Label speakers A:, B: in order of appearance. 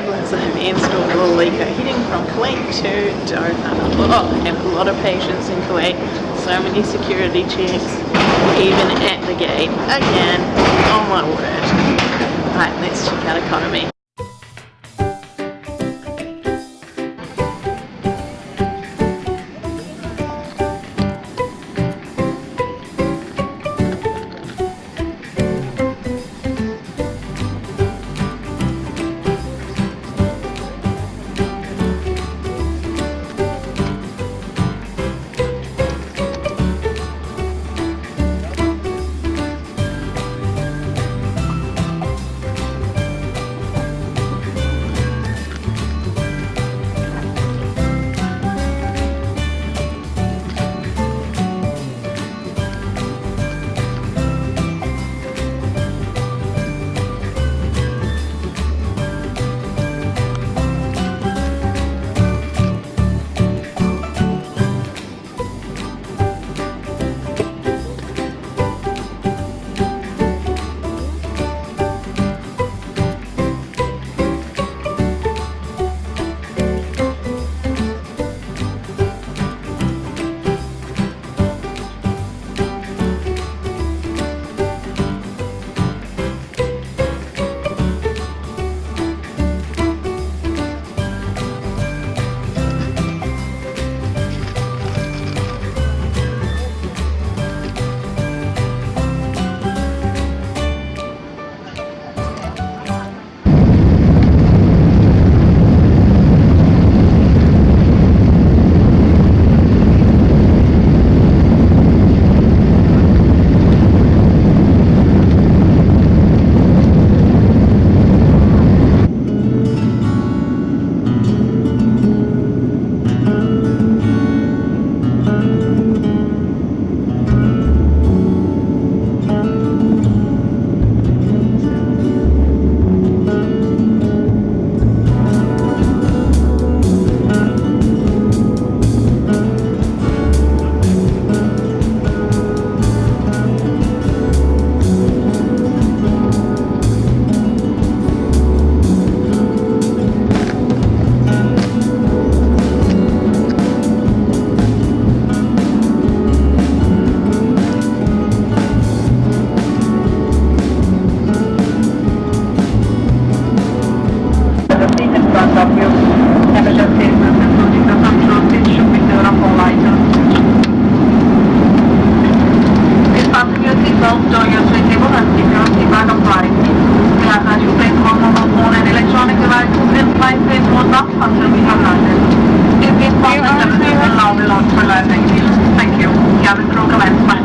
A: have installed a Lico heading from Kuwait to Doha. Oh, and a lot of patience in Kuwait. So many security checks, even at the gate. Again, oh my word. Right, let's check out economy.
B: contact from London. If this problem doesn't allow a lot for landing, thank you. Cabin crew commence